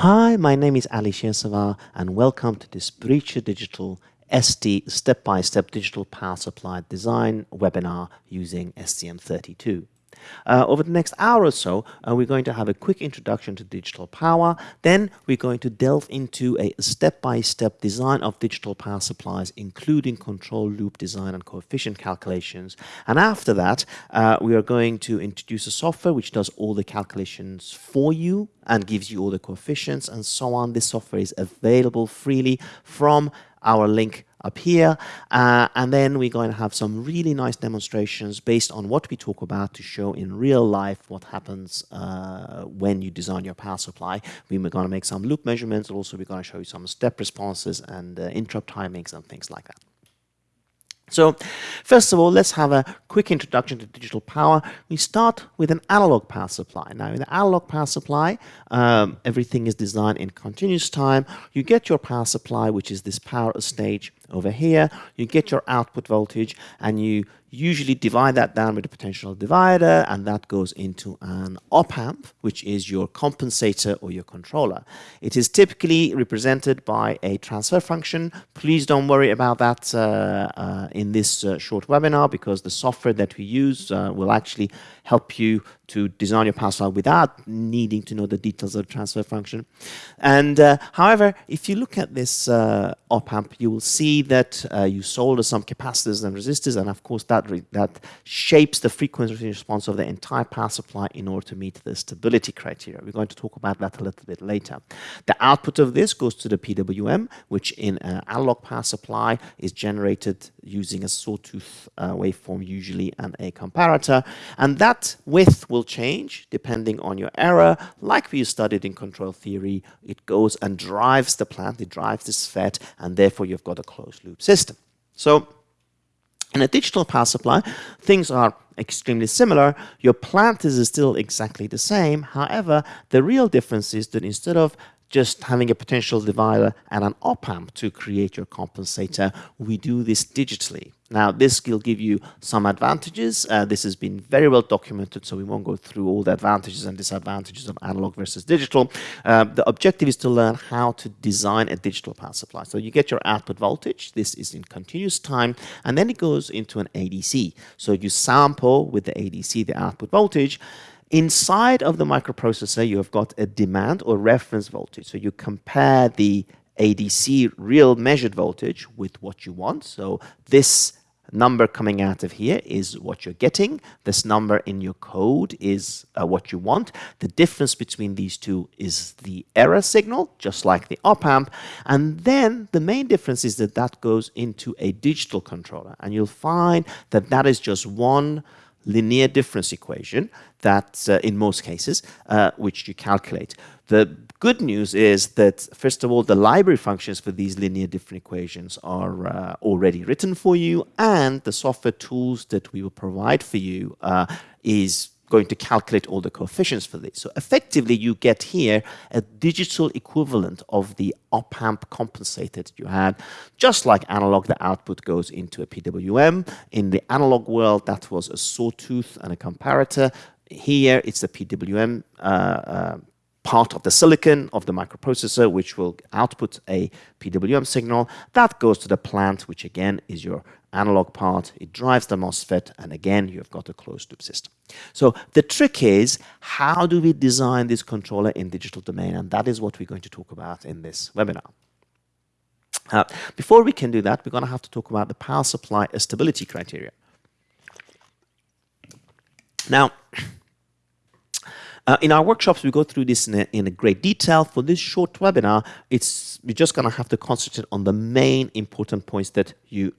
Hi, my name is Ali Shirsavar and welcome to this Biricha Digital ST step-by-step -step digital power supply design webinar using STM32. Uh, over the next hour or so, uh, we're going to have a quick introduction to digital power. Then we're going to delve into a step-by-step -step design of digital power supplies, including control loop design and coefficient calculations. And after that, uh, we are going to introduce a software which does all the calculations for you and gives you all the coefficients and so on. This software is available freely from our link up here. Uh, and then we're going to have some really nice demonstrations based on what we talk about to show in real life what happens uh, when you design your power supply. We're going to make some loop measurements. Also, we're going to show you some step responses and uh, interrupt timings and things like that. So first of all, let's have a quick introduction to digital power. We start with an analog power supply. Now, in the analog power supply, um, everything is designed in continuous time. You get your power supply, which is this power stage over here. You get your output voltage, and you usually divide that down with a potential divider and that goes into an op amp which is your compensator or your controller. It is typically represented by a transfer function. Please don't worry about that uh, uh, in this uh, short webinar because the software that we use uh, will actually help you to design your power without needing to know the details of the transfer function. And uh, however, if you look at this uh, op amp, you will see that uh, you solder some capacitors and resistors, and of course that that shapes the frequency response of the entire power supply in order to meet the stability criteria. We're going to talk about that a little bit later. The output of this goes to the PWM, which in an analog power supply is generated using a sawtooth uh, waveform usually and a comparator, and that width will change depending on your error. Like we studied in control theory, it goes and drives the plant, it drives this FET, and therefore you've got a loop system. So in a digital power supply, things are extremely similar. Your plant is still exactly the same. However, the real difference is that instead of just having a potential divider and an op amp to create your compensator. We do this digitally. Now, this will give you some advantages. Uh, this has been very well documented, so we won't go through all the advantages and disadvantages of analog versus digital. Uh, the objective is to learn how to design a digital power supply. So you get your output voltage. This is in continuous time, and then it goes into an ADC. So you sample with the ADC the output voltage, Inside of the microprocessor, you have got a demand or reference voltage. So you compare the ADC real measured voltage with what you want. So this number coming out of here is what you're getting. This number in your code is uh, what you want. The difference between these two is the error signal, just like the op-amp. And then the main difference is that that goes into a digital controller. And you'll find that that is just one linear difference equation that uh, in most cases, uh, which you calculate. The good news is that, first of all, the library functions for these linear difference equations are uh, already written for you, and the software tools that we will provide for you uh, is going to calculate all the coefficients for this. So effectively, you get here a digital equivalent of the op-amp compensator that you had. Just like analog, the output goes into a PWM. In the analog world, that was a sawtooth and a comparator. Here, it's the PWM uh, uh, part of the silicon of the microprocessor, which will output a PWM signal. That goes to the plant, which again is your analog part. It drives the MOSFET, and again, you've got a closed loop system. So the trick is, how do we design this controller in digital domain? And that is what we're going to talk about in this webinar. Uh, before we can do that, we're going to have to talk about the power supply stability criteria. Now, uh, in our workshops, we go through this in a, in a, great detail. For this short webinar, it's we're just going to have to concentrate on the main important points that you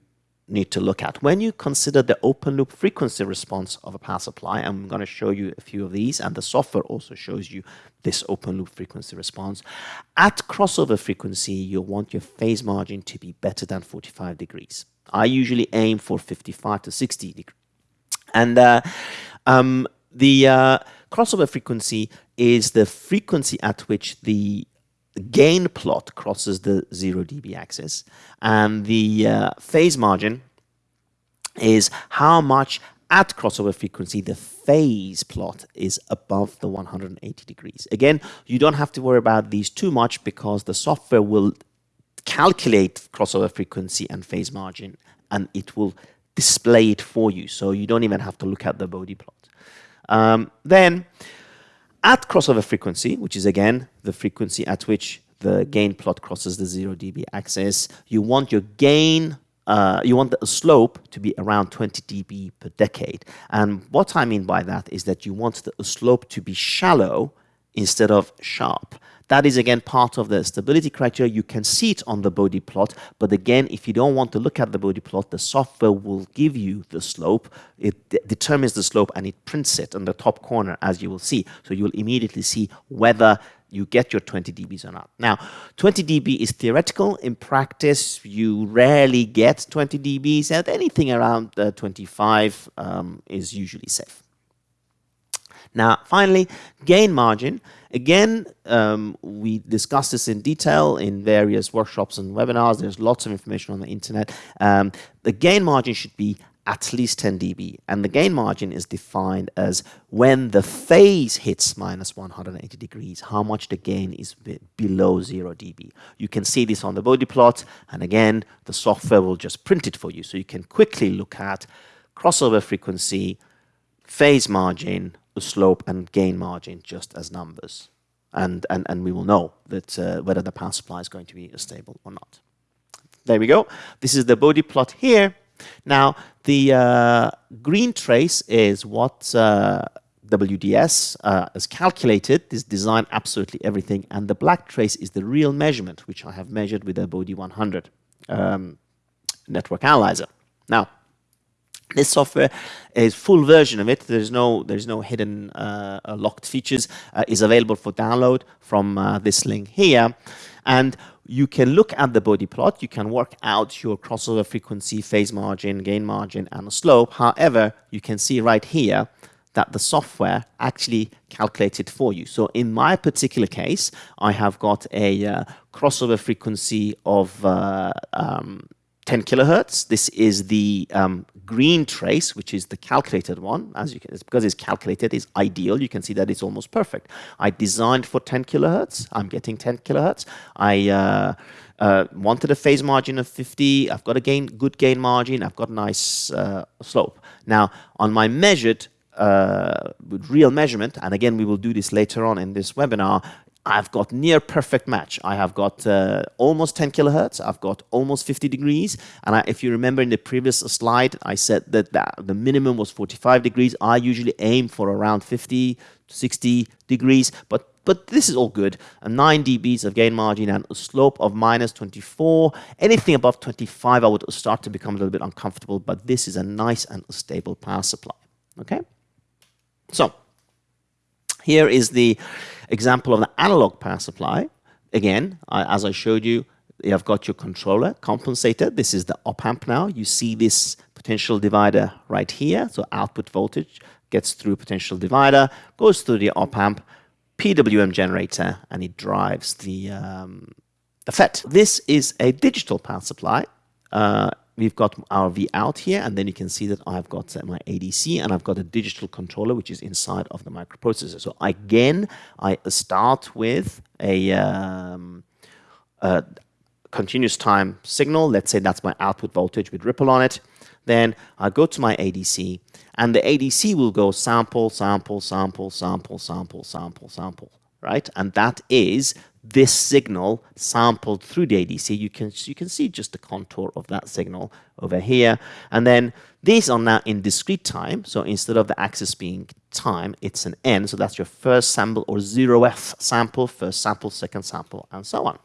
need to look at. When you consider the open loop frequency response of a power supply, I'm going to show you a few of these, and the software also shows you this open loop frequency response. At crossover frequency, you'll want your phase margin to be better than 45 degrees. I usually aim for 55 to 60 degrees. And uh, um, the uh, crossover frequency is the frequency at which the gain plot crosses the 0 dB axis. And the uh, phase margin is how much at crossover frequency, the phase plot is above the 180 degrees. Again, you don't have to worry about these too much because the software will calculate crossover frequency and phase margin and it will display it for you. So you don't even have to look at the Bode plot. Um, then at crossover frequency, which is again the frequency at which the gain plot crosses the 0 dB axis, you want your gain uh, you want the slope to be around 20 dB per decade. And what I mean by that is that you want the slope to be shallow instead of sharp. That is again part of the stability criteria. You can see it on the Bode plot, but again, if you don't want to look at the Bode plot, the software will give you the slope. It determines the slope and it prints it on the top corner as you will see. So you will immediately see whether you get your 20 dBs or not. Now, 20 dB is theoretical. In practice, you rarely get 20 dBs, and anything around uh, 25 um, is usually safe. Now, finally, gain margin. Again, um, we discussed this in detail in various workshops and webinars. There's lots of information on the internet. Um, the gain margin should be at least 10 dB. And the gain margin is defined as when the phase hits minus 180 degrees, how much the gain is below 0 dB. You can see this on the Bode plot. And again, the software will just print it for you. So you can quickly look at crossover frequency, phase margin, slope and gain margin just as numbers. And, and, and we will know that uh, whether the power supply is going to be stable or not. There we go. This is the Bode plot here. Now, the uh, green trace is what uh, WDS uh, has calculated, this design absolutely everything, and the black trace is the real measurement, which I have measured with a Bode 100 um, network analyzer. Now, this software is full version of it. There's no there's no hidden uh, locked features. Uh, is available for download from uh, this link here, and you can look at the Bode plot, you can work out your crossover frequency, phase margin, gain margin, and slope. However, you can see right here that the software actually calculates it for you. So in my particular case, I have got a uh, crossover frequency of uh, um, 10 kilohertz. This is the um, green trace, which is the calculated one. As you can, it's because it's calculated, it's ideal. You can see that it's almost perfect. I designed for 10 kilohertz. I'm getting 10 kilohertz. I uh, uh, wanted a phase margin of 50. I've got a gain, good gain margin. I've got a nice uh, slope. Now, on my measured uh, with real measurement, and again, we will do this later on in this webinar, I've got near perfect match. I have got uh, almost 10 kilohertz. I've got almost 50 degrees. And I, if you remember in the previous slide, I said that, that the minimum was 45 degrees. I usually aim for around 50, to 60 degrees. But but this is all good. A 9 dBs of gain margin and a slope of minus 24. Anything above 25, I would start to become a little bit uncomfortable. But this is a nice and stable power supply. Okay? So here is the example of the analog power supply. Again, as I showed you, you have got your controller compensator. This is the op amp now. You see this potential divider right here. So output voltage gets through potential divider, goes through the op amp, PWM generator, and it drives the, um, the FET. This is a digital power supply. Uh, we've got our V out here, and then you can see that I've got my ADC and I've got a digital controller which is inside of the microprocessor. So again, I start with a, um, a continuous time signal. Let's say that's my output voltage with ripple on it. Then I go to my ADC, and the ADC will go sample, sample, sample, sample, sample, sample, sample, right? And that is this signal sampled through the ADC, you can, you can see just the contour of that signal over here. And then these are now in discrete time. So instead of the axis being time, it's an n. So that's your first sample or 0th sample, first sample, second sample, and so on.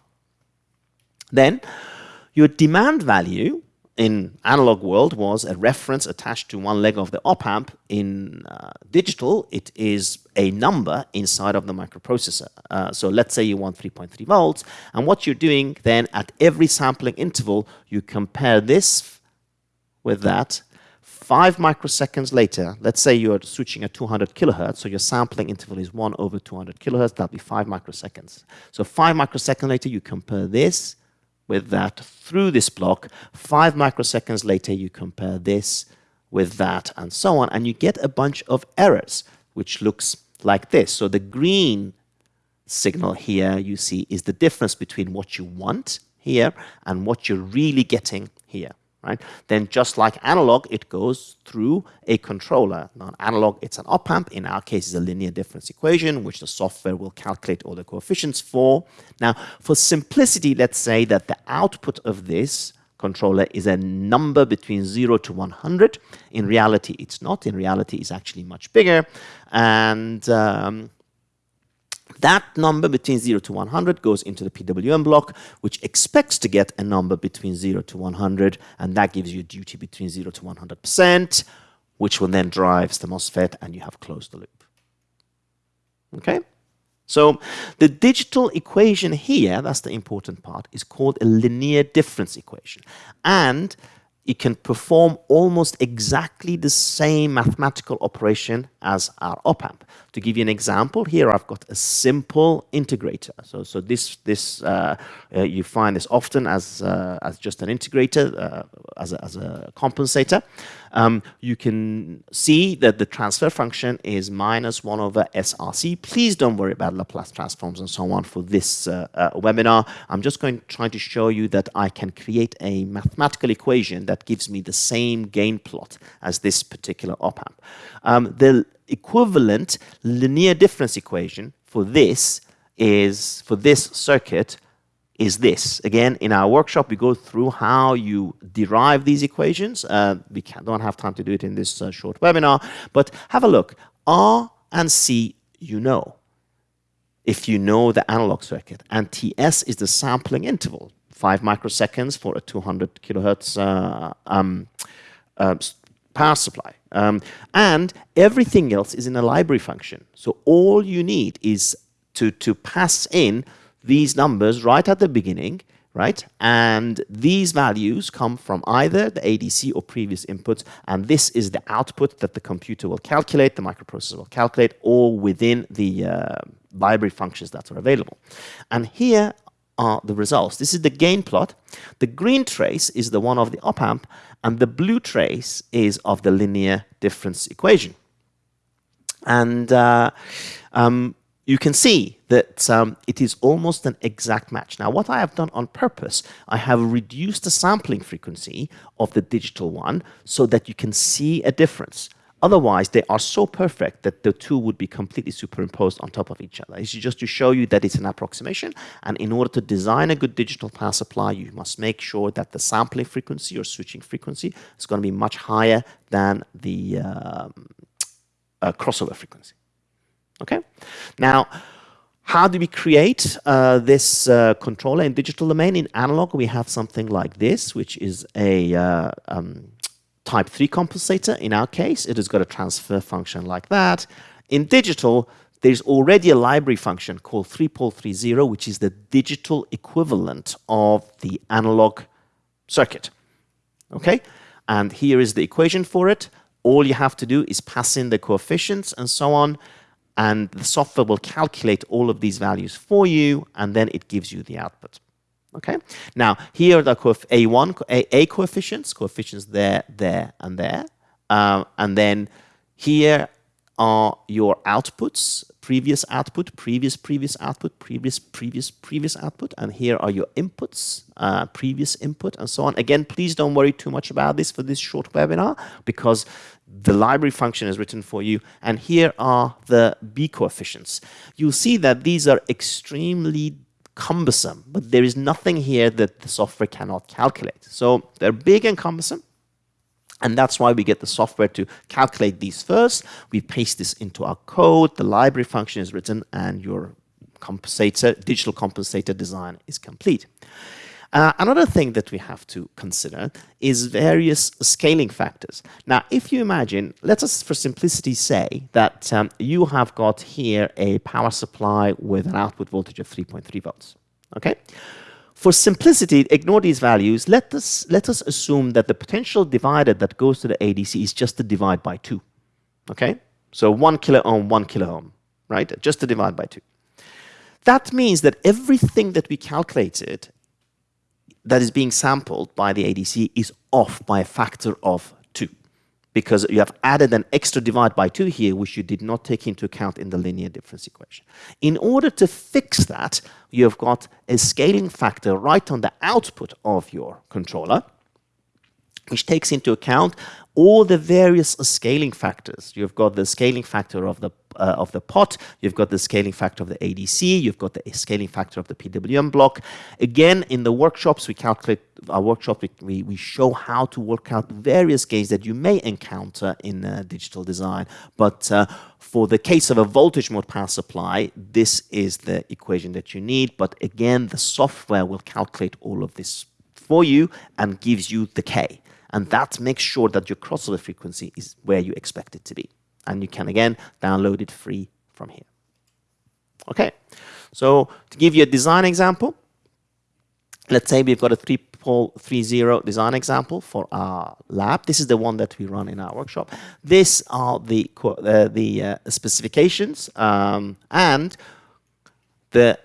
Then your demand value in analog world was a reference attached to one leg of the op amp. In uh, digital, it is a number inside of the microprocessor. Uh, so let's say you want 3.3 volts, and what you're doing then at every sampling interval, you compare this with that. Five microseconds later, let's say you're switching at 200 kilohertz, so your sampling interval is 1 over 200 kilohertz, that'll be 5 microseconds. So 5 microseconds later, you compare this with that through this block. Five microseconds later, you compare this with that and so on. And you get a bunch of errors, which looks like this. So the green signal here you see is the difference between what you want here and what you're really getting here. Right? Then just like analog, it goes through a controller. Now analog, it's an op-amp. In our case, it's a linear difference equation, which the software will calculate all the coefficients for. Now, for simplicity, let's say that the output of this controller is a number between 0 to 100. In reality, it's not. In reality, it's actually much bigger. And um, that number between 0 to 100 goes into the PWM block, which expects to get a number between 0 to 100, and that gives you a duty between 0 to 100%, which will then drives the MOSFET, and you have closed the loop. Okay? So the digital equation here, that's the important part, is called a linear difference equation. And it can perform almost exactly the same mathematical operation as our op-amp. To give you an example, here I've got a simple integrator. So, so this, this uh, uh, you find this often as, uh, as just an integrator, uh, as, a, as a compensator. Um, you can see that the transfer function is minus 1 over SRC. Please don't worry about Laplace transforms and so on for this uh, uh, webinar. I'm just going to try to show you that I can create a mathematical equation that gives me the same gain plot as this particular op-amp. Um, the equivalent linear difference equation for this is, for this circuit, is this. Again, in our workshop, we go through how you derive these equations. Uh, we can, don't have time to do it in this uh, short webinar, but have a look. R and C, you know, if you know the analog circuit, and TS is the sampling interval, 5 microseconds for a 200 kilohertz uh, um, uh, power supply. Um, and everything else is in a library function. So all you need is to, to pass in these numbers right at the beginning, right? And these values come from either the ADC or previous inputs, and this is the output that the computer will calculate, the microprocessor will calculate, all within the uh, library functions that are available. And here are the results. This is the gain plot. The green trace is the one of the op-amp, and the blue trace is of the linear difference equation. And uh, um, you can see that um, it is almost an exact match. Now, what I have done on purpose, I have reduced the sampling frequency of the digital one so that you can see a difference. Otherwise, they are so perfect that the two would be completely superimposed on top of each other. It's just to show you that it's an approximation. And in order to design a good digital power supply, you must make sure that the sampling frequency or switching frequency is going to be much higher than the um, uh, crossover frequency. Okay? Now, how do we create uh, this uh, controller in digital domain? In analog, we have something like this, which is a uh, um, type 3 compensator. In our case, it has got a transfer function like that. In digital, there's already a library function called 3pol30, which is the digital equivalent of the analog circuit. Okay? And here is the equation for it. All you have to do is pass in the coefficients and so on, and the software will calculate all of these values for you, and then it gives you the output. Okay. Now here are the A1, A, A coefficients, coefficients there, there, and there. Um, and then here are your outputs, previous output, previous, previous output, previous, previous, previous output. And here are your inputs, uh, previous input, and so on. Again, please don't worry too much about this for this short webinar because the library function is written for you. And here are the B coefficients. You'll see that these are extremely cumbersome, but there is nothing here that the software cannot calculate. So they're big and cumbersome, and that's why we get the software to calculate these first. We paste this into our code, the library function is written, and your compensator, digital compensator design is complete. Uh, another thing that we have to consider is various scaling factors. Now, if you imagine, let us for simplicity say that um, you have got here a power supply with an output voltage of 3.3 volts. Okay? For simplicity, ignore these values. Let us, let us assume that the potential divider that goes to the ADC is just to divide by 2. Okay? So 1 kilo ohm, 1 kilo ohm, right? Just to divide by 2. That means that everything that we calculated that is being sampled by the ADC is off by a factor of. Because you have added an extra divide by 2 here, which you did not take into account in the linear difference equation. In order to fix that, you have got a scaling factor right on the output of your controller, which takes into account all the various scaling factors. You've got the scaling factor of the uh, of the pot, you've got the scaling factor of the ADC, you've got the scaling factor of the PWM block. Again, in the workshops, we calculate our workshop, we, we show how to work out various gains that you may encounter in uh, digital design. But uh, for the case of a voltage mode power supply, this is the equation that you need. But again, the software will calculate all of this for you and gives you the K and that makes sure that your crossover frequency is where you expect it to be. And you can, again, download it free from here. Okay, so to give you a design example, let's say we've got a 3-pole 3-0 design example for our lab. This is the one that we run in our workshop. These are the, uh, the uh, specifications um, and the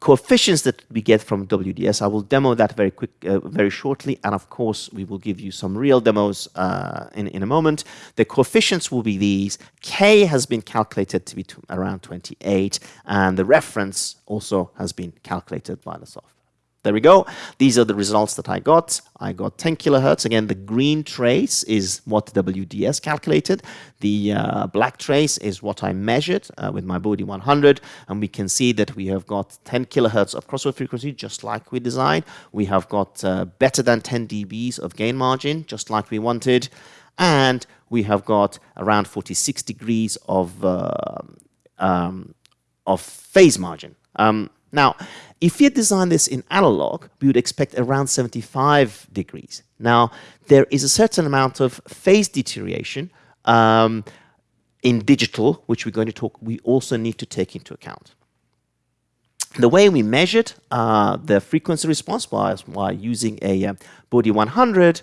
coefficients that we get from WDS. I will demo that very quick, uh, very shortly, and of course we will give you some real demos uh, in, in a moment. The coefficients will be these. K has been calculated to be around 28, and the reference also has been calculated by the software. There we go. These are the results that I got. I got 10 kilohertz. Again, the green trace is what WDS calculated. The uh, black trace is what I measured uh, with my Bode 100. And we can see that we have got 10 kilohertz of crossover frequency, just like we designed. We have got uh, better than 10 dBs of gain margin, just like we wanted. And we have got around 46 degrees of, uh, um, of phase margin. Um, now, if you design this in analog, we would expect around 75 degrees. Now, there is a certain amount of phase deterioration um, in digital, which we're going to talk, we also need to take into account. The way we measured uh, the frequency response by using a uh, Bode 100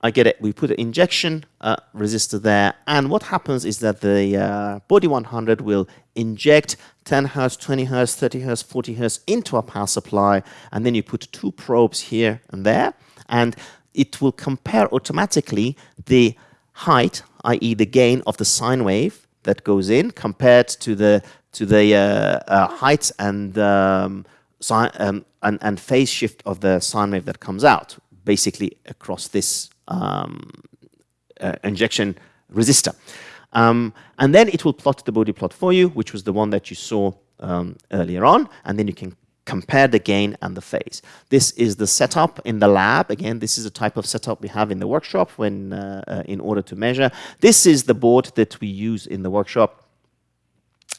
I get it. We put an injection uh, resistor there, and what happens is that the uh, Bode 100 will inject 10 hertz, 20 hertz, 30 hertz, 40 hertz into a power supply, and then you put two probes here and there, and it will compare automatically the height, i.e., the gain of the sine wave that goes in, compared to the to the uh, uh height and, um, um, and and phase shift of the sine wave that comes out, basically across this um, uh, injection resistor. Um, and then it will plot the Bode plot for you, which was the one that you saw um, earlier on, and then you can compare the gain and the phase. This is the setup in the lab. Again, this is a type of setup we have in the workshop when uh, uh, in order to measure. This is the board that we use in the workshop.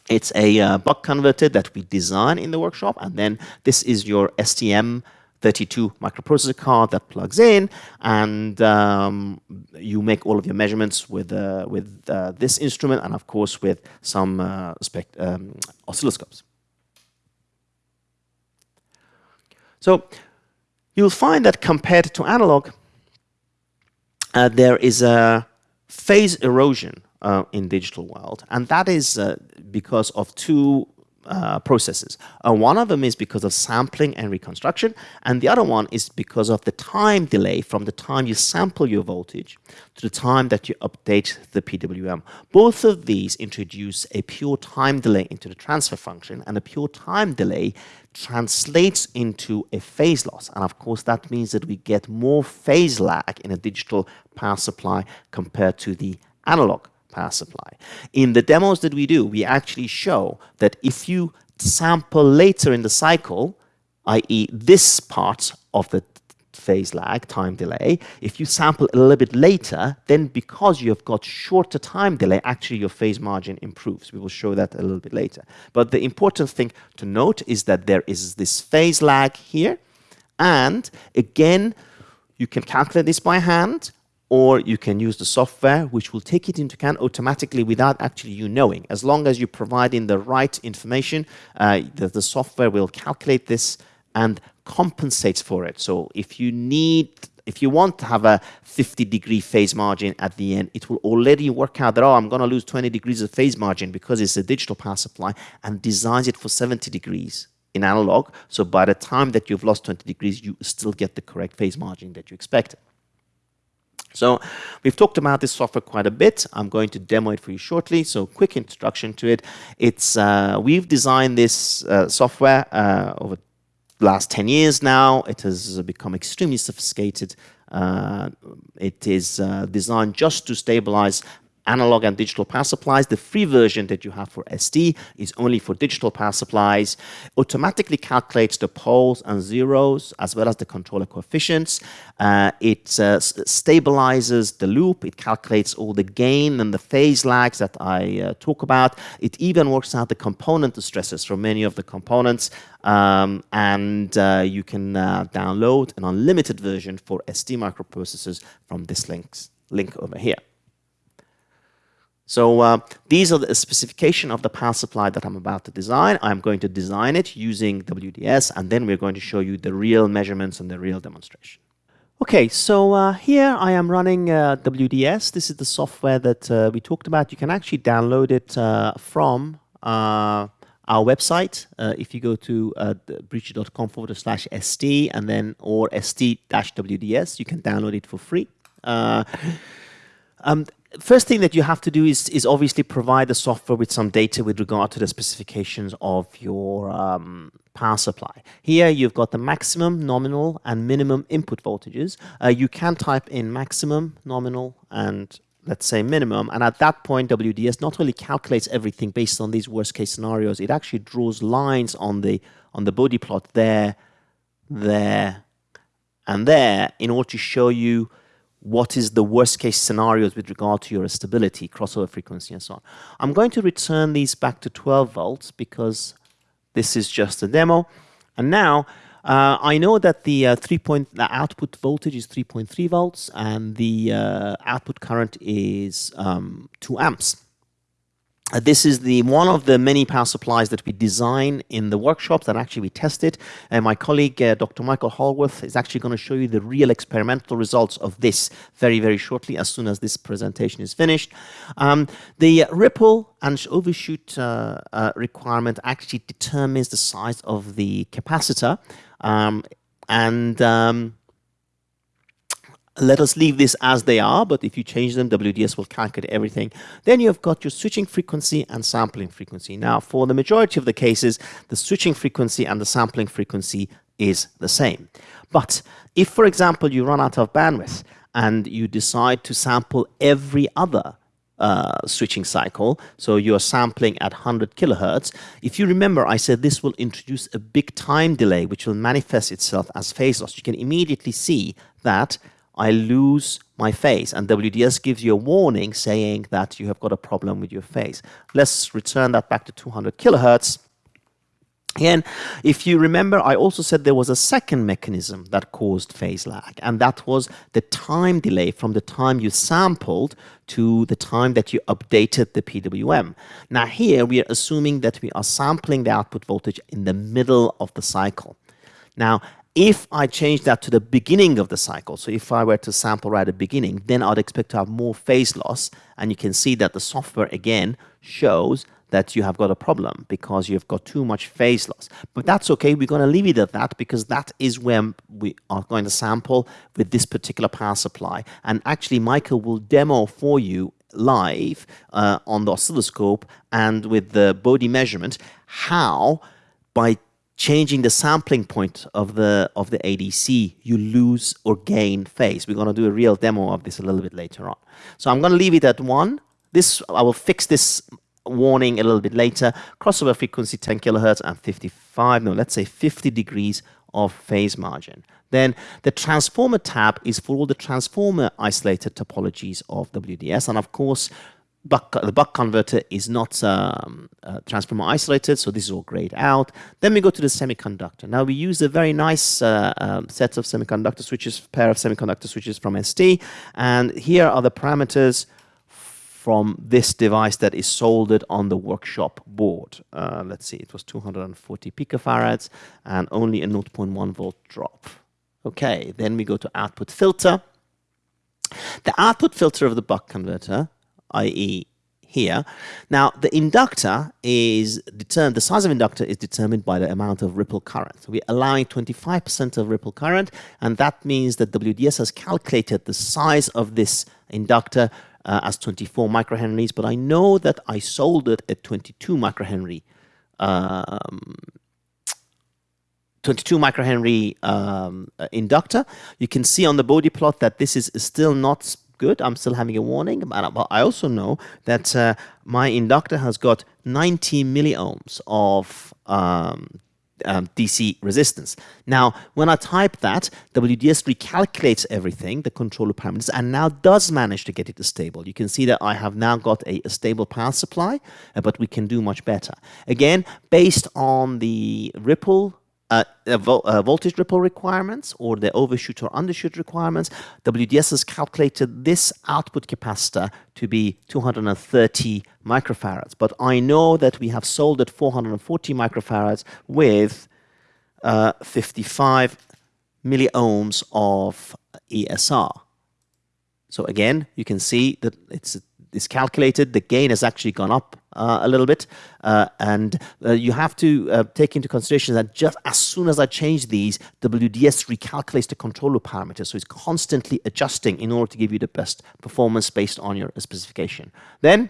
It's a uh, buck converter that we design in the workshop, and then this is your STM 32 microprocessor card that plugs in, and um, you make all of your measurements with uh, with uh, this instrument, and of course with some uh, um, oscilloscopes. So you'll find that compared to analog, uh, there is a phase erosion uh, in digital world, and that is uh, because of two uh, processes. Uh, one of them is because of sampling and reconstruction, and the other one is because of the time delay from the time you sample your voltage to the time that you update the PWM. Both of these introduce a pure time delay into the transfer function, and a pure time delay translates into a phase loss. And of course, that means that we get more phase lag in a digital power supply compared to the analog power supply. In the demos that we do, we actually show that if you sample later in the cycle, i.e. this part of the phase lag, time delay, if you sample a little bit later, then because you have got shorter time delay, actually your phase margin improves. We will show that a little bit later. But the important thing to note is that there is this phase lag here, and again, you can calculate this by hand, or you can use the software which will take it into account automatically without actually you knowing. As long as you provide in the right information, uh, the, the software will calculate this and compensates for it. So if you need, if you want to have a 50 degree phase margin at the end, it will already work out that, oh, I'm going to lose 20 degrees of phase margin because it's a digital power supply and designs it for 70 degrees in analog. So by the time that you've lost 20 degrees, you still get the correct phase margin that you expected. So we've talked about this software quite a bit. I'm going to demo it for you shortly. So quick introduction to it. It's uh, we've designed this uh, software uh, over the last 10 years now. It has become extremely sophisticated. Uh, it is uh, designed just to stabilize analog and digital power supplies. The free version that you have for ST is only for digital power supplies. Automatically calculates the poles and zeros as well as the controller coefficients. Uh, it uh, stabilizes the loop. It calculates all the gain and the phase lags that I uh, talk about. It even works out the component stresses for many of the components. Um, and uh, you can uh, download an unlimited version for ST microprocessors from this links, link over here. So uh, these are the specification of the power supply that I'm about to design. I'm going to design it using WDS, and then we're going to show you the real measurements and the real demonstration. Okay, so uh, here I am running uh, WDS. This is the software that uh, we talked about. You can actually download it uh, from uh, our website. if you go to uh, biricha.com forward slash ST and then or ST-WDS, you can download it for free. Um, first thing that you have to do is, is obviously provide the software with some data with regard to the specifications of your um, power supply. Here you've got the maximum, nominal, and minimum input voltages. Uh, you can type in maximum, nominal, and let's say minimum, and at that point WDS not only calculates everything based on these worst case scenarios, it actually draws lines on the on the Bode plot there, there, and there in order to show you what is the worst case scenarios with regard to your stability, crossover frequency, and so on. I'm going to return these back to 12 volts because this is just a demo. And now uh, I know that the uh, three point the output voltage is 3.3 volts and the uh, output current is um, 2 amps. Uh, this is the one of the many power supplies that we design in the workshops that actually we tested. And my colleague, uh, Dr. Michael Hallworth, is actually going to show you the real experimental results of this very, very shortly as soon as this presentation is finished. Um, the ripple and overshoot uh, uh requirement actually determines the size of the capacitor. Um, and um, let us leave this as they are, but if you change them, WDS will calculate everything. Then you've got your switching frequency and sampling frequency. Now, for the majority of the cases, the switching frequency and the sampling frequency is the same. But if, for example, you run out of bandwidth and you decide to sample every other uh, switching cycle, so you're sampling at 100 kilohertz. If you remember, I said this will introduce a big time delay, which will manifest itself as phase loss. You can immediately see that I lose my phase. And WDS gives you a warning saying that you have got a problem with your phase. Let's return that back to 200 kilohertz. Again, if you remember, I also said there was a second mechanism that caused phase lag, and that was the time delay from the time you sampled to the time that you updated the PWM. Now here, we are assuming that we are sampling the output voltage in the middle of the cycle. Now, if I change that to the beginning of the cycle, so if I were to sample right at the beginning, then I'd expect to have more phase loss. And you can see that the software again shows that you have got a problem because you've got too much phase loss. But that's okay. We're going to leave it at that because that is where we are going to sample with this particular power supply. And actually, Michael will demo for you live uh, on the oscilloscope and with the Bode measurement how by changing the sampling point of the of the ADC, you lose or gain phase. We're going to do a real demo of this a little bit later on. So I'm going to leave it at one. This I will fix this warning a little bit later. Crossover frequency 10 kilohertz and 55, no, let's say 50 degrees of phase margin. Then the transformer tab is for all the transformer isolated topologies of WDS. And of course, buck, the buck converter is not um, uh, transformer isolated, so this is all grayed out. Then we go to the semiconductor. Now we use a very nice uh, um, set of semiconductor switches, pair of semiconductor switches from ST, and here are the parameters from this device that is soldered on the workshop board. Uh, let's see, it was 240 picofarads and only a 0.1 volt drop. Okay, then we go to output filter. The output filter of the buck converter i.e. here. Now, the inductor is determined, the size of inductor is determined by the amount of ripple current. So we're allowing 25% of ripple current, and that means that WDS has calculated the size of this inductor uh, as 24 microhenries, but I know that I sold it at 22 microhenry um, 22 microhenry um, uh, inductor. You can see on the Bode plot that this is still not good. I'm still having a warning, but I also know that uh, my inductor has got 90 milliohms of um, um, DC resistance. Now, when I type that, WDS recalculates everything, the controller parameters, and now does manage to get it to stable. You can see that I have now got a, a stable power supply, uh, but we can do much better. Again, based on the ripple uh, vo uh, voltage ripple requirements or the overshoot or undershoot requirements, WDS has calculated this output capacitor to be 230 microfarads. But I know that we have sold at 440 microfarads with uh, 55 milliohms of ESR. So again, you can see that it's is calculated, the gain has actually gone up uh, a little bit. Uh, and uh, you have to uh, take into consideration that just as soon as I change these, WDS recalculates the controller parameters. So it's constantly adjusting in order to give you the best performance based on your specification. Then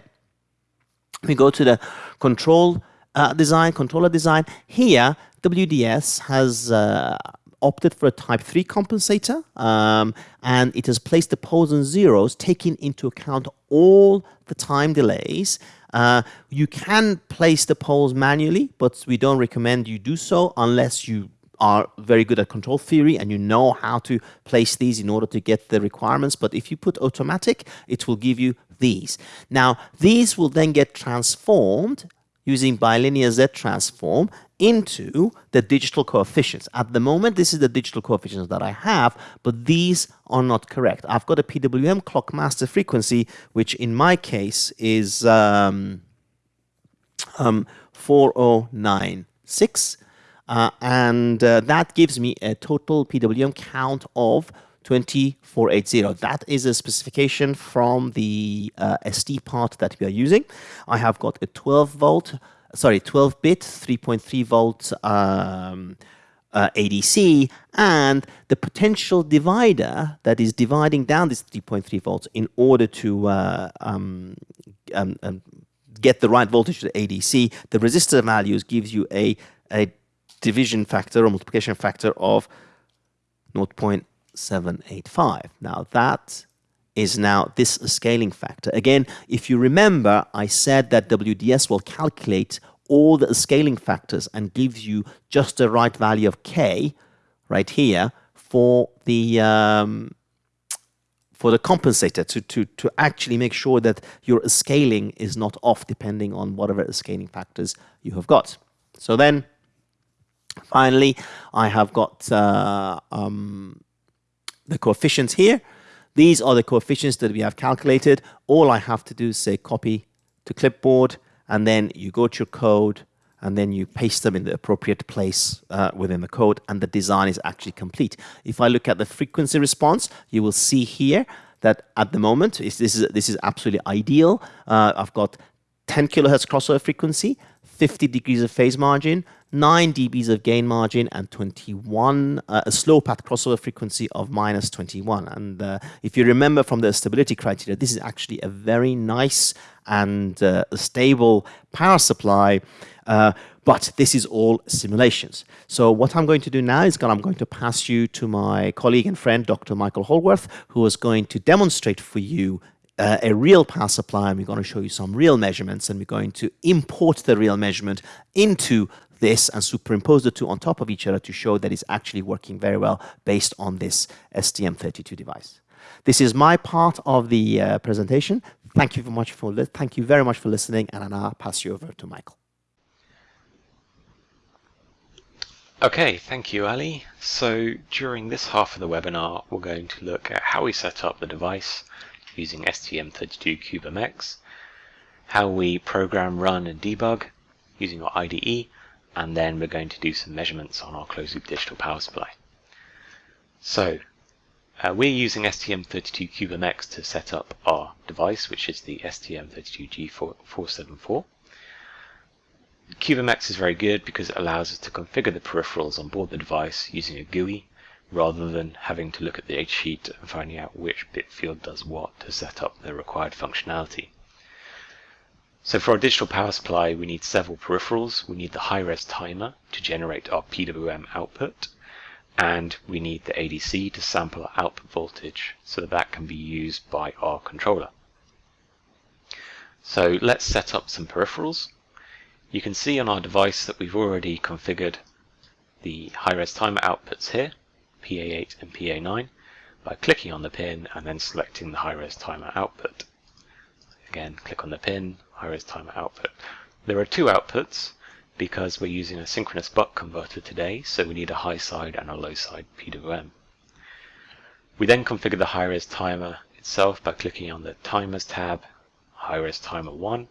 we go to the control uh, design, controller design. Here, WDS has uh, opted for a type 3 compensator um, and it has placed the poles and zeros taking into account all the time delays. Uh, you can place the poles manually, but we don't recommend you do so unless you are very good at control theory and you know how to place these in order to get the requirements. But if you put automatic, it will give you these. Now, these will then get transformed using bilinear Z transform into the digital coefficients. At the moment, this is the digital coefficients that I have, but these are not correct. I've got a PWM clock master frequency, which in my case is um, um, 4096, uh, and uh, that gives me a total PWM count of 2480. That is a specification from the uh, ST part that we are using. I have got a 12 volt sorry, 12-bit, 3.3 volt um, uh, ADC, and the potential divider that is dividing down this 3.3 volts in order to uh, um, um, um, get the right voltage to the ADC, the resistor values gives you a, a division factor or multiplication factor of 0.785. Now that is now this scaling factor. Again, if you remember, I said that WDS will calculate all the scaling factors and gives you just the right value of K right here for the um, for the compensator to, to, to actually make sure that your scaling is not off depending on whatever scaling factors you have got. So then finally I have got uh, um, the coefficients here these are the coefficients that we have calculated. All I have to do is say copy to clipboard, and then you go to your code, and then you paste them in the appropriate place uh, within the code, and the design is actually complete. If I look at the frequency response, you will see here that at the moment, this is, this is absolutely ideal. Uh, I've got 10 kilohertz crossover frequency, 50 degrees of phase margin, 9 dBs of gain margin, and 21, uh, a slow path crossover frequency of minus 21. And uh, if you remember from the stability criteria, this is actually a very nice and uh, stable power supply. Uh, but this is all simulations. So what I'm going to do now is I'm going to pass you to my colleague and friend, Dr. Michael Hallworth, who is going to demonstrate for you uh, a real power supply and we're going to show you some real measurements and we're going to import the real measurement into this and superimpose the two on top of each other to show that it's actually working very well based on this STM32 device. This is my part of the uh, presentation. Thank you very much for thank you very much for listening, and I now pass you over to Michael. Okay, thank you, Ali. So during this half of the webinar, we're going to look at how we set up the device, using STM32 CubeMX, how we program, run and debug using our IDE, and then we're going to do some measurements on our closed loop digital power supply. So, uh, we're using STM32CubeMX to set up our device, which is the STM32G474. CubeMX is very good because it allows us to configure the peripherals on board the device using a GUI rather than having to look at the H sheet and finding out which bit field does what to set up the required functionality. So for our digital power supply, we need several peripherals. We need the high-res timer to generate our PWM output, and we need the ADC to sample our output voltage so that that can be used by our controller. So let's set up some peripherals. You can see on our device that we've already configured the high-res timer outputs here, PA8 and PA9, by clicking on the pin and then selecting the high-res timer output. Again, click on the pin, high-res timer output. There are two outputs because we're using a synchronous buck converter today, so we need a high side and a low side PWM. We then configure the high-res timer itself by clicking on the Timers tab, high-res timer 1.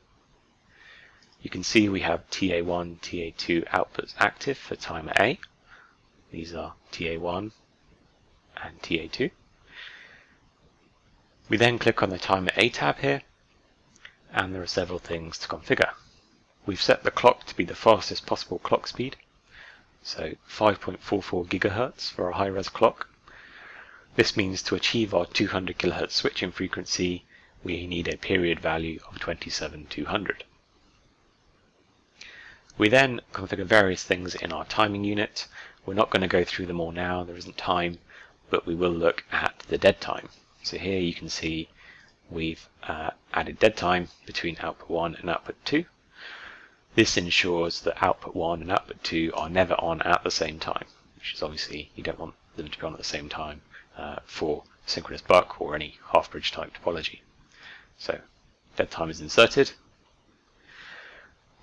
You can see we have TA1, TA2 outputs active for timer A. These are TA1 and TA2. We then click on the timer A tab here and there are several things to configure. We've set the clock to be the fastest possible clock speed, so 5.44 gigahertz for a high-res clock. This means to achieve our 200 kilohertz switching frequency, we need a period value of 27200. We then configure various things in our timing unit. We're not going to go through them all now, there isn't time, but we will look at the dead time. So here you can see we've uh, added dead time between output 1 and output 2. This ensures that output 1 and output 2 are never on at the same time, which is obviously you don't want them to be on at the same time uh, for synchronous buck or any half-bridge type topology. So dead time is inserted.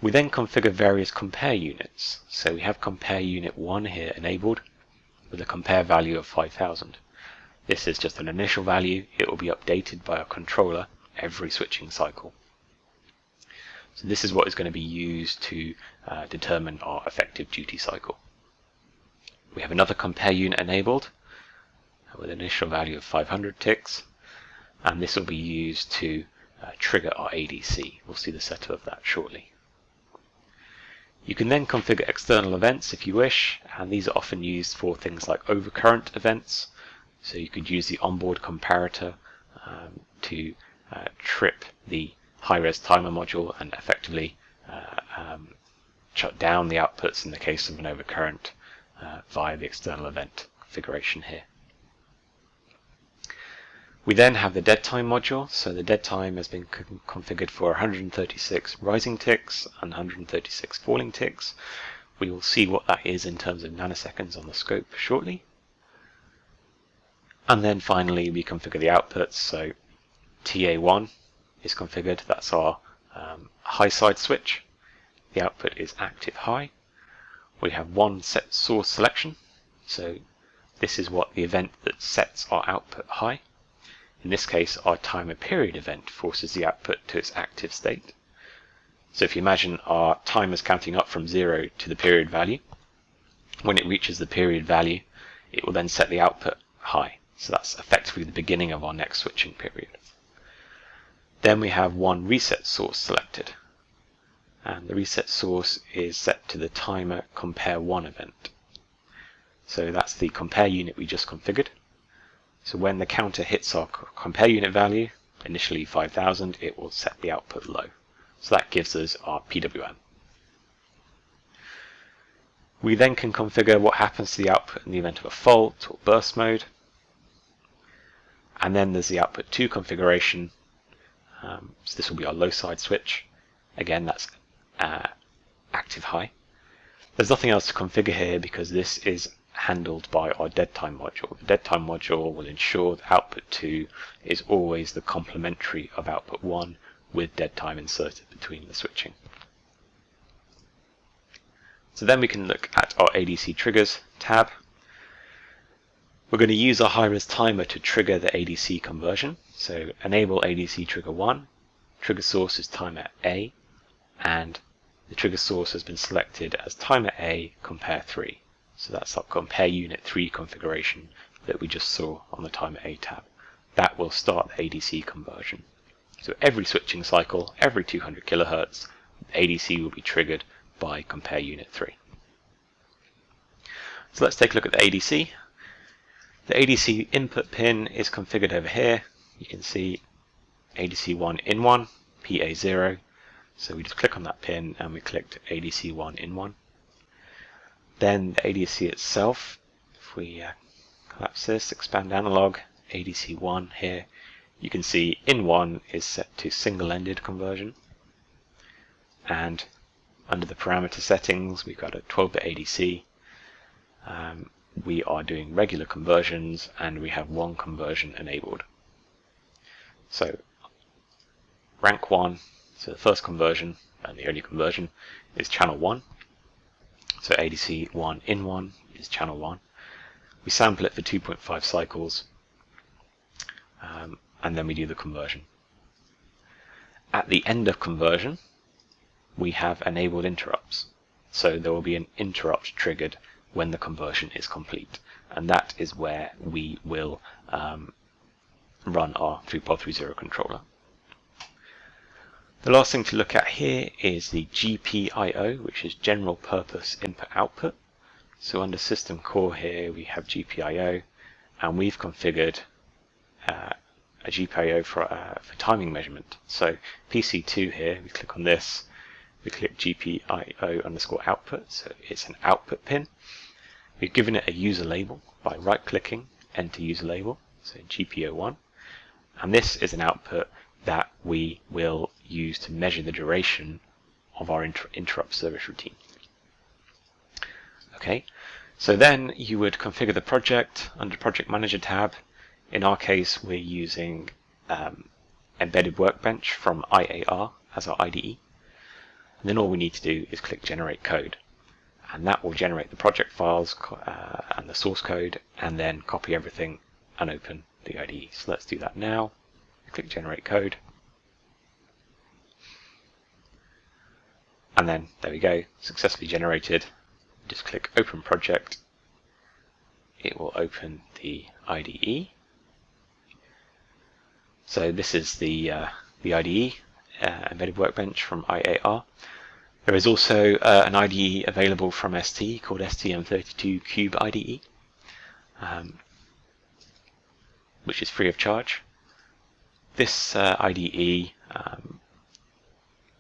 We then configure various compare units. So we have compare unit 1 here enabled with a compare value of 5000. This is just an initial value. It will be updated by our controller every switching cycle. So this is what is going to be used to uh, determine our effective duty cycle. We have another compare unit enabled with an initial value of 500 ticks and this will be used to uh, trigger our ADC. We'll see the setup of that shortly. You can then configure external events if you wish and these are often used for things like overcurrent events so you could use the onboard comparator um, to uh, trip the high-res timer module and effectively uh, um, shut down the outputs in the case of an overcurrent uh, via the external event configuration here. We then have the dead time module. So the dead time has been configured for 136 rising ticks and 136 falling ticks. We will see what that is in terms of nanoseconds on the scope shortly. And then finally we configure the outputs. So TA1 is configured. That's our um, high side switch. The output is active high. We have one set source selection. So this is what the event that sets our output high. In this case, our timer period event forces the output to its active state. So if you imagine our timer is counting up from zero to the period value, when it reaches the period value, it will then set the output high. So that's effectively the beginning of our next switching period. Then we have one reset source selected. And the reset source is set to the timer compare 1 event. So that's the compare unit we just configured. So when the counter hits our compare unit value, initially 5000, it will set the output low. So that gives us our PWM. We then can configure what happens to the output in the event of a fault or burst mode. And then there's the output 2 configuration. Um, so this will be our low side switch. Again, that's uh, active high. There's nothing else to configure here because this is handled by our dead time module. The dead time module will ensure that output 2 is always the complementary of output 1 with dead time inserted between the switching. So then we can look at our ADC triggers tab. We're going to use our high-res timer to trigger the ADC conversion. So enable ADC trigger 1, trigger source is timer A, and the trigger source has been selected as timer A compare 3. So that's our compare unit 3 configuration that we just saw on the timer A tab. That will start the ADC conversion. So every switching cycle, every 200 kilohertz, ADC will be triggered by compare unit 3. So let's take a look at the ADC. The ADC input pin is configured over here. You can see ADC1 in 1, PA0. So we just click on that pin and we clicked ADC1 in 1. Then the ADC itself, if we uh, collapse this, expand analog, ADC1 here, you can see in 1 is set to single-ended conversion. And under the parameter settings, we've got a 12-bit ADC, um, we are doing regular conversions and we have one conversion enabled. So rank 1, so the first conversion and the only conversion is channel 1. So ADC 1 in 1 is channel 1. We sample it for 2.5 cycles um, and then we do the conversion. At the end of conversion we have enabled interrupts. So there will be an interrupt triggered when the conversion is complete. And that is where we will um, run our 3.30 controller. The last thing to look at here is the GPIO, which is General Purpose Input Output. So under System Core here we have GPIO, and we've configured uh, a GPIO for, uh, for timing measurement. So PC2 here, we click on this, we click GPIO underscore output, so it's an output pin. We've given it a user label by right-clicking, enter user label, so GPIO1. And this is an output that we will use to measure the duration of our inter interrupt service routine. Okay, so then you would configure the project under Project Manager tab. In our case, we're using um, Embedded Workbench from IAR as our IDE. And then all we need to do is click Generate Code and that will generate the project files uh, and the source code and then copy everything and open the IDE. So let's do that now. Click generate code. And then there we go, successfully generated. Just click open project. It will open the IDE. So this is the uh, the IDE, uh, embedded workbench from IAR. There is also uh, an IDE available from ST called STM32 Cube IDE, um, which is free of charge. This uh, IDE um,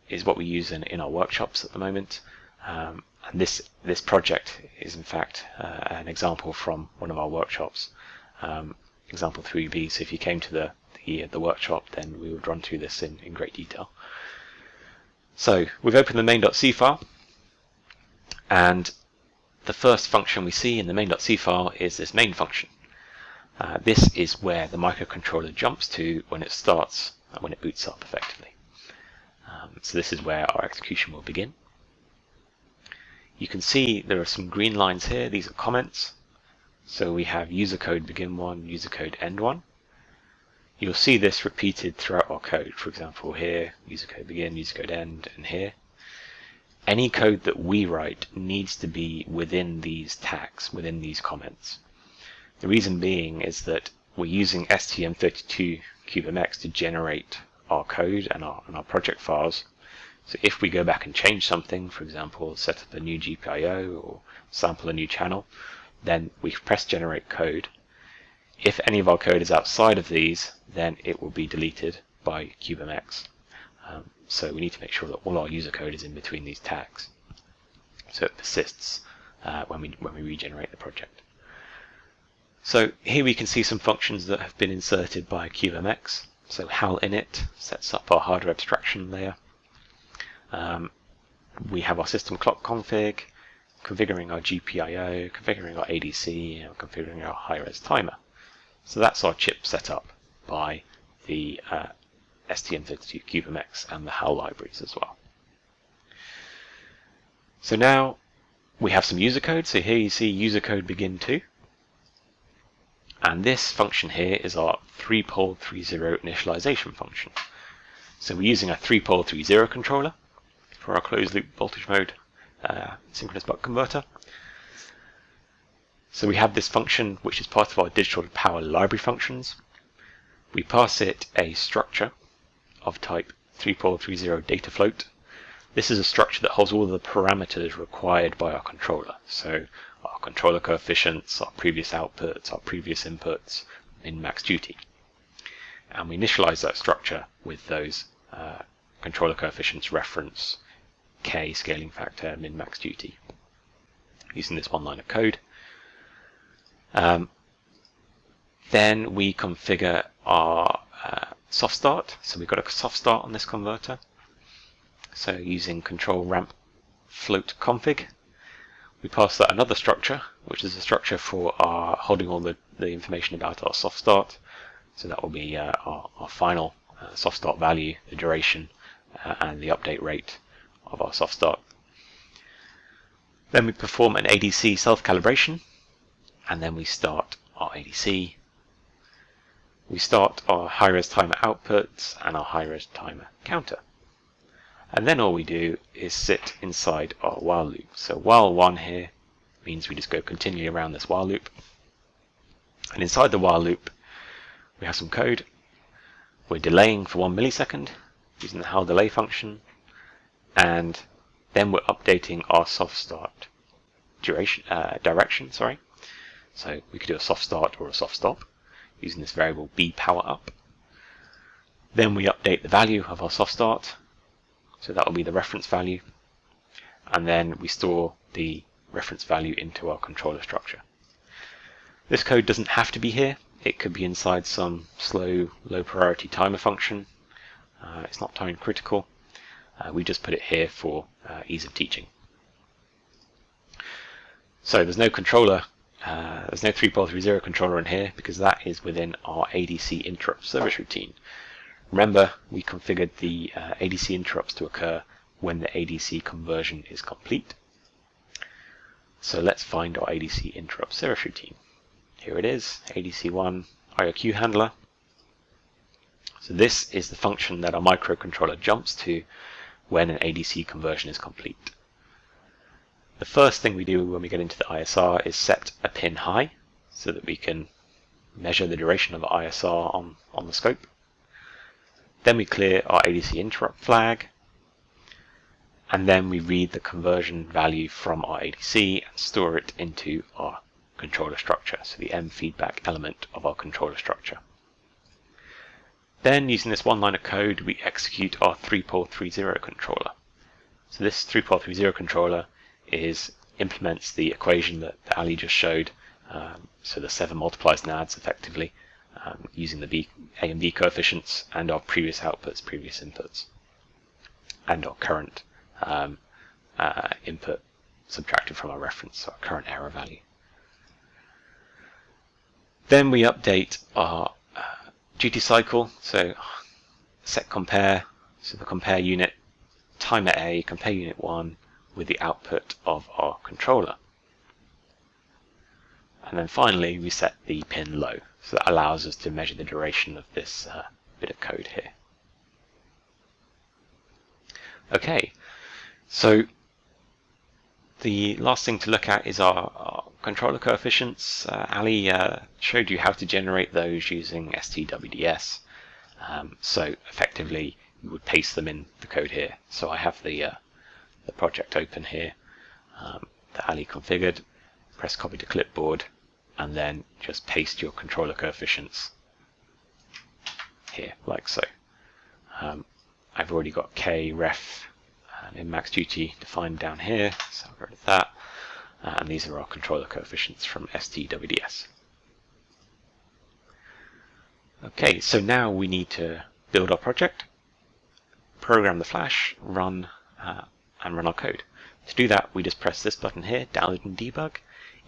is what we use in, in our workshops at the moment. Um, and this this project is in fact uh, an example from one of our workshops, um, example 3B. So if you came to the, the, the workshop, then we would run through this in, in great detail. So we've opened the main.c file, and the first function we see in the main.c file is this main function. Uh, this is where the microcontroller jumps to when it starts, uh, when it boots up effectively. Um, so this is where our execution will begin. You can see there are some green lines here. These are comments. So we have user code begin one, user code end one. You'll see this repeated throughout our code. For example, here, user code begin, user code end, and here. Any code that we write needs to be within these tags, within these comments. The reason being is that we're using STM32 CubeMX to generate our code and our, and our project files. So if we go back and change something, for example, set up a new GPIO or sample a new channel, then we press generate code if any of our code is outside of these, then it will be deleted by CubeMX. Um, so we need to make sure that all our user code is in between these tags. So it persists uh, when, we, when we regenerate the project. So here we can see some functions that have been inserted by CubeMX. So HAL init sets up our hardware abstraction layer. Um, we have our system clock config, configuring our GPIO, configuring our ADC, and configuring our high-res timer. So that's our chip set up by the uh, STM32 CubeMX and the HAL libraries as well. So now we have some user code. So here you see user code begin 2. And this function here is our 3-pole 3-0 initialization function. So we're using a 3-pole 3-0 controller for our closed loop voltage mode uh, synchronous buck converter. So we have this function which is part of our digital power library functions. We pass it a structure of type 3430 data float. This is a structure that holds all of the parameters required by our controller. So our controller coefficients, our previous outputs, our previous inputs, in max duty. And we initialize that structure with those uh, controller coefficients reference, k scaling factor, min max duty, using this one line of code. Um, then we configure our uh, soft start. So we've got a soft start on this converter. So using control ramp float config, we pass that another structure, which is a structure for our holding all the, the information about our soft start. So that will be uh, our, our, final uh, soft start value, the duration, uh, and the update rate of our soft start. Then we perform an ADC self-calibration, and then we start our ADC. We start our high-res timer outputs and our high-res timer counter. And then all we do is sit inside our while loop. So while one here means we just go continually around this while loop. And inside the while loop, we have some code. We're delaying for one millisecond using the HAL delay function. And then we're updating our soft start duration, uh, direction, sorry. So we could do a soft start or a soft stop using this variable b power up. Then we update the value of our soft start so that will be the reference value. And then we store the reference value into our controller structure. This code doesn't have to be here. It could be inside some slow, low priority timer function. Uh, it's not time critical. Uh, we just put it here for uh, ease of teaching. So there's no controller, uh, there's no 3430 controller in here because that is within our ADC interrupt service routine. Remember, we configured the uh, ADC interrupts to occur when the ADC conversion is complete. So let's find our ADC interrupt service routine. Here it is, ADC1 IRQ handler. So this is the function that our microcontroller jumps to when an ADC conversion is complete. The first thing we do when we get into the ISR is set a pin high so that we can measure the duration of the ISR on, on the scope. Then we clear our ADC interrupt flag. And then we read the conversion value from our ADC and store it into our controller structure, so the M feedback element of our controller structure. Then, using this one line of code, we execute our 3430 controller. So this 3430 controller is implements the equation that Ali just showed, um, so the 7 multiplies and adds effectively, um, using the B, A and B coefficients and our previous outputs, previous inputs, and our current um, uh, input subtracted from our reference, so our current error value. Then we update our uh, duty cycle, so set compare, so the compare unit, timer A, compare unit 1 with the output of our controller. And then finally we set the pin low. So that allows us to measure the duration of this uh, bit of code here. Okay, so the last thing to look at is our, our controller coefficients. Uh, Ali uh, showed you how to generate those using STWDS. Um, so effectively, you would paste them in the code here. So I have the uh, the project open here um, Ali configured. Press copy to clipboard, and then just paste your controller coefficients here, like so. Um, I've already got K, ref, and in max duty defined down here, so I'll go of that. Uh, and these are our controller coefficients from STWDS. Okay, so now we need to build our project, program the flash, run, uh, and run our code. To do that, we just press this button here, download and debug.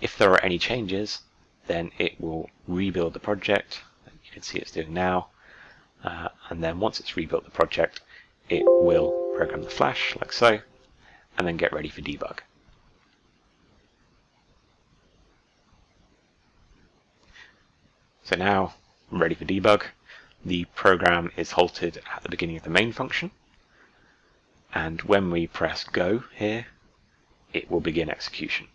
If there are any changes, then it will rebuild the project. You can see it's doing now. Uh, and then once it's rebuilt the project, it will program the flash like so, and then get ready for debug. So now I'm ready for debug. The program is halted at the beginning of the main function. And when we press go here, it will begin execution.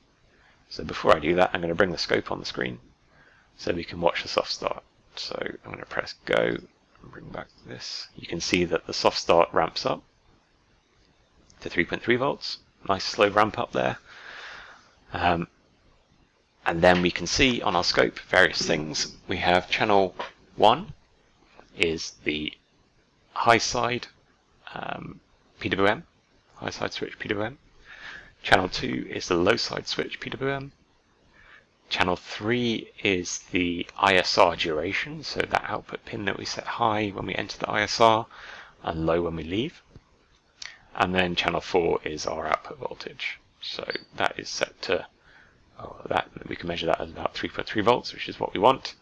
So before I do that, I'm going to bring the scope on the screen so we can watch the soft start. So I'm going to press go and bring back this. You can see that the soft start ramps up to 3.3 volts. Nice slow ramp up there. Um, and then we can see on our scope various things. We have channel 1 is the high side um, PWM, high side switch PWM. Channel 2 is the low side switch PWM. Channel 3 is the ISR duration, so that output pin that we set high when we enter the ISR and low when we leave. And then channel 4 is our output voltage. So that is set to, oh, that we can measure that as about 3.3 volts, which is what we want.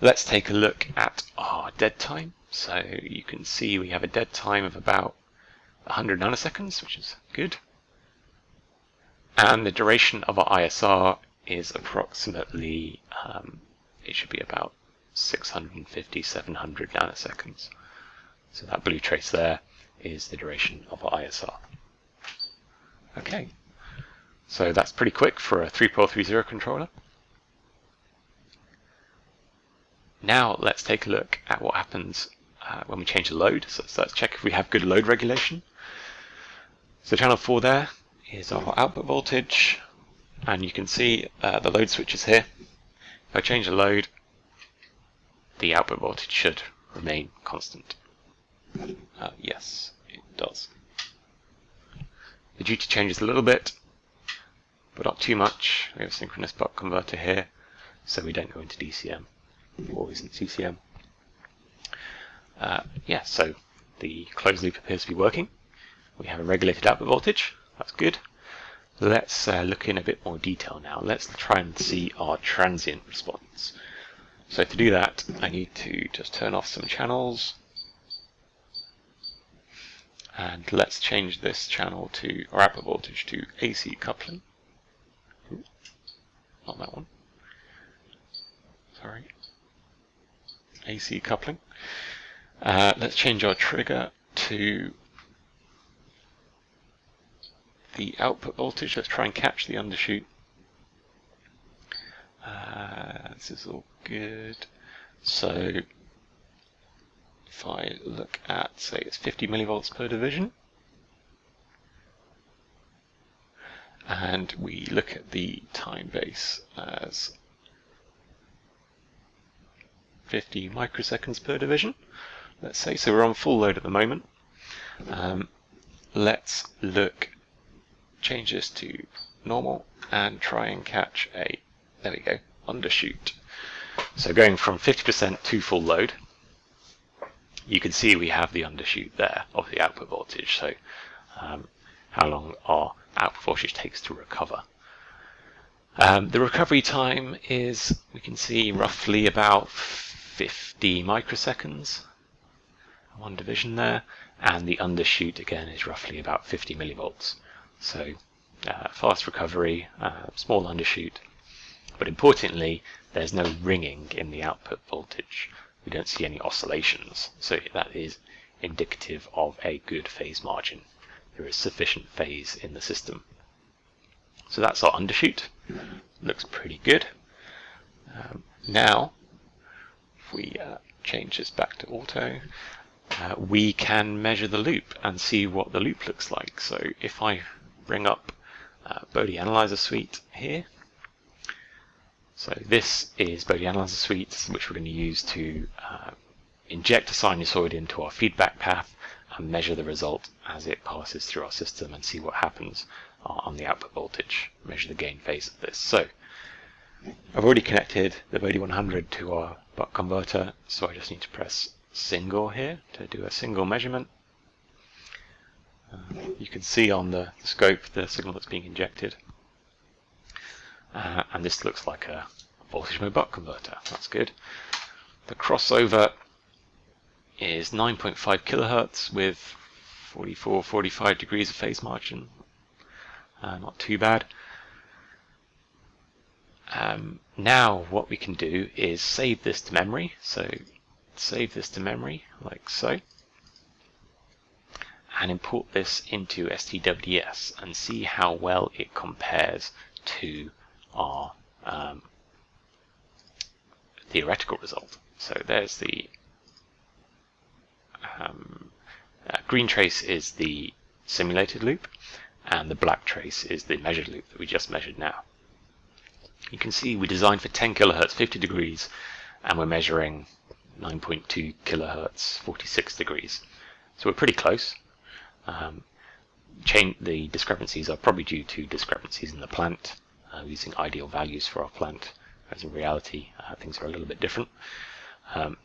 Let's take a look at our dead time. So you can see we have a dead time of about 100 nanoseconds, which is good. And the duration of our ISR is approximately, um, it should be about 650, 700 nanoseconds. So that blue trace there is the duration of our ISR. Okay, so that's pretty quick for a 3430 controller. Now let's take a look at what happens uh, when we change the load. So, so, let's check if we have good load regulation. So channel 4 there is our output voltage and you can see uh, the load switches here. If I change the load the output voltage should remain constant. Uh, yes, it does. The duty changes a little bit, but not too much. We have a synchronous buck converter here, so we don't go into DCM always in CCM. Uh, yeah, so the closed loop appears to be working. We have a regulated output voltage. That's good. Let's uh, look in a bit more detail now. Let's try and see our transient response. So to do that, I need to just turn off some channels. And let's change this channel to, our output voltage to AC coupling. Ooh, not that one. Sorry. AC coupling. Uh, let's change our trigger to the output voltage. Let's try and catch the undershoot. Uh, this is all good. So if I look at, say, it's 50 millivolts per division, and we look at the time base as 50 microseconds per division, let's say. So we're on full load at the moment. Um, let's look, change this to normal and try and catch a, there we go, undershoot. So going from 50% to full load, you can see we have the undershoot there of the output voltage. So um, how long our output voltage takes to recover. Um, the recovery time is, we can see, roughly about 50 microseconds, one division there, and the undershoot again is roughly about 50 millivolts. So uh, fast recovery, uh, small undershoot, but importantly, there's no ringing in the output voltage. We don't see any oscillations, so that is indicative of a good phase margin. There is sufficient phase in the system. So that's our undershoot. Looks pretty good. Um, now if we uh, change this back to auto, uh, we can measure the loop and see what the loop looks like. So if I bring up uh, Analyzer Suite here, so this is Bode Analyzer Suite, which we're going to use to uh, inject a sinusoid into our feedback path and measure the result as it passes through our system and see what happens uh, on the output voltage, measure the gain phase of this. So I've already connected the Bode 100 to our buck converter, so I just need to press single here to do a single measurement. Uh, you can see on the, scope the signal that's being injected. Uh, and this looks like a voltage mode buck converter. That's good. The crossover is 9.5 kilohertz with 44, 45 degrees of phase margin. Uh, not too bad. Um, now what we can do is save this to memory. So save this to memory like so. and import this into STWDS and see how well it compares to our um, theoretical result. So there's the um, uh, green trace is the simulated loop and the black trace is the measured loop that we just measured now. You can see we designed for 10 kilohertz 50 degrees and we're measuring 9.2 kilohertz 46 degrees. So we're pretty close. Um, the discrepancies are probably due to discrepancies in the plant, uh, using ideal values for our plant, as in reality uh, things are a little bit different. Um,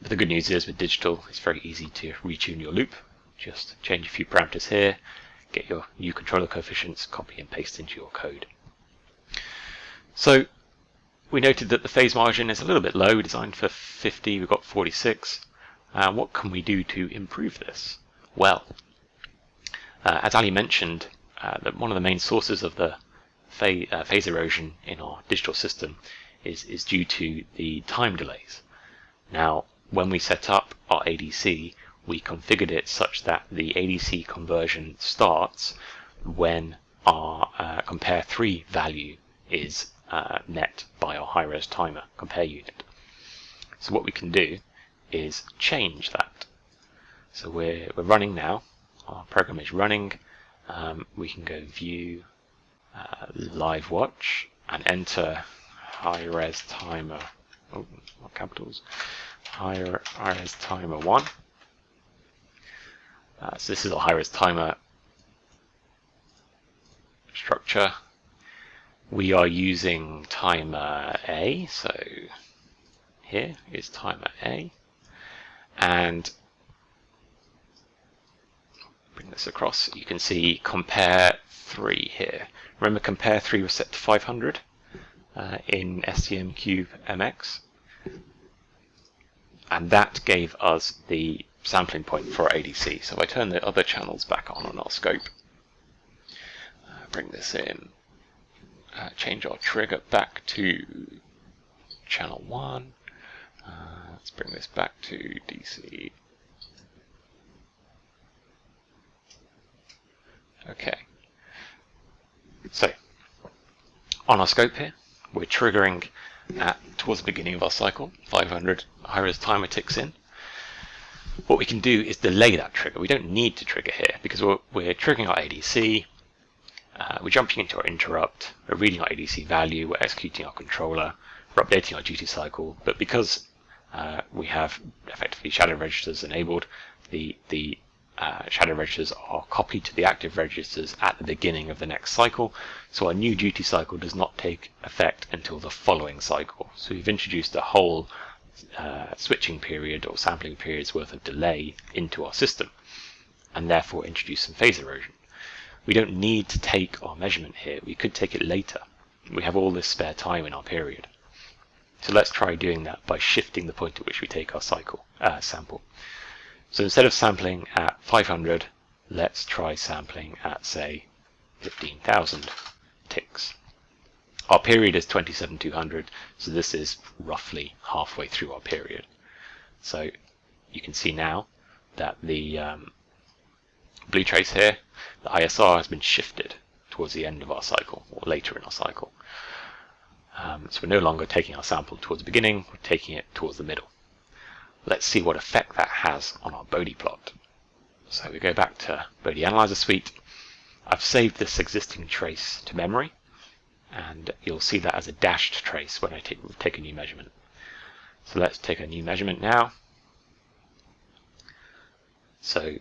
but the good news is with digital, it's very easy to retune your loop. Just change a few parameters here, get your new controller coefficients, copy and paste into your code. So we noted that the phase margin is a little bit low, designed for 50, we've got 46. Uh, what can we do to improve this? Well, uh, as Ali mentioned, uh, that one of the main sources of the phase, uh, phase erosion in our digital system is, is due to the time delays. Now, when we set up our ADC, we configured it such that the ADC conversion starts when our uh, compare 3 value is uh, net by our high-res timer compare unit. So what we can do is change that. So we're, we're running now, our program is running, um, we can go view uh, live watch and enter high-res timer, oh, what capitals, high-res timer 1. Uh, so this is a high-res timer structure we are using timer A, so here is timer A, and bring this across, you can see compare 3 here. Remember compare 3 was set to 500 uh, in STM Cube MX, and that gave us the sampling point for ADC. So I turn the other channels back on on our scope, uh, bring this in, uh, change our trigger back to channel 1. Uh, let's bring this back to DC. Okay. So, on our scope here, we're triggering at towards the beginning of our cycle, 500 high-res timer ticks in. What we can do is delay that trigger. We don't need to trigger here because we're, we're triggering our ADC, uh, we're jumping into our interrupt, we're reading our ADC value, we're executing our controller, we're updating our duty cycle, but because uh, we have effectively shadow registers enabled, the, the uh, shadow registers are copied to the active registers at the beginning of the next cycle, so our new duty cycle does not take effect until the following cycle. So we've introduced a whole uh, switching period or sampling periods worth of delay into our system, and therefore introduce some phase erosion. We don't need to take our measurement here. We could take it later. We have all this spare time in our period. So let's try doing that by shifting the point at which we take our cycle uh, sample. So instead of sampling at 500, let's try sampling at, say, 15,000 ticks. Our period is 27,200, so this is roughly halfway through our period. So you can see now that the um, blue trace here, the ISR has been shifted towards the end of our cycle, or later in our cycle. Um, so we're no longer taking our sample towards the beginning, we're taking it towards the middle. Let's see what effect that has on our Bode plot. So we go back to Bode Analyzer Suite. I've saved this existing trace to memory, and you'll see that as a dashed trace when I take, take a new measurement. So let's take a new measurement now. So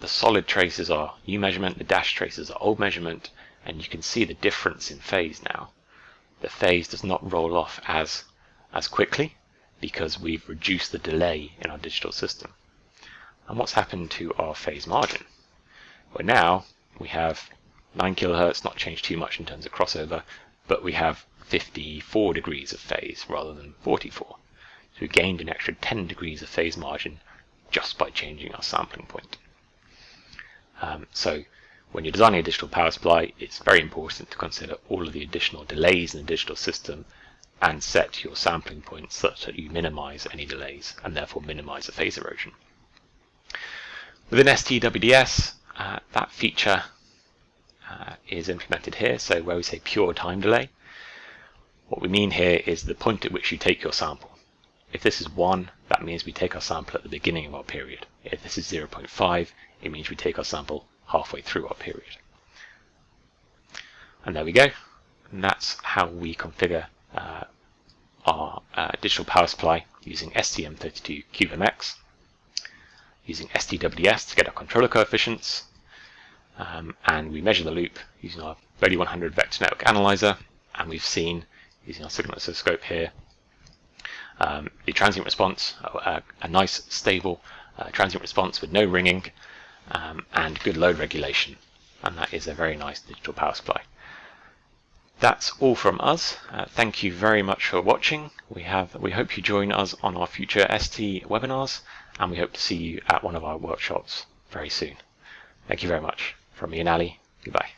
the solid traces are new measurement, the dash traces are old measurement, and you can see the difference in phase now. The phase does not roll off as, as quickly because we've reduced the delay in our digital system. And what's happened to our phase margin? Well now we have 9 kilohertz, not changed too much in terms of crossover, but we have 54 degrees of phase rather than 44. So we gained an extra 10 degrees of phase margin just by changing our sampling point. Um, so when you're designing a digital power supply, it's very important to consider all of the additional delays in the digital system and set your sampling points such that you minimize any delays and therefore minimize the phase erosion. Within STWDS, uh, that feature uh, is implemented here, so where we say pure time delay, what we mean here is the point at which you take your sample. If this is 1, that means we take our sample at the beginning of our period. If this is 0.5, it means we take our sample halfway through our period. And there we go. And that's how we configure uh, our uh, digital power supply using STM32 CubeMX, using STWDS to get our controller coefficients, um, and we measure the loop using our ReaDY 100 vector network analyzer, and we've seen, using our signal oscilloscope here, um, the transient response, a, a nice stable uh, transient response with no ringing, um, and good load regulation. And that is a very nice digital power supply. That's all from us. Uh, thank you very much for watching. We have we hope you join us on our future ST webinars, and we hope to see you at one of our workshops very soon. Thank you very much. From me and Ali, goodbye.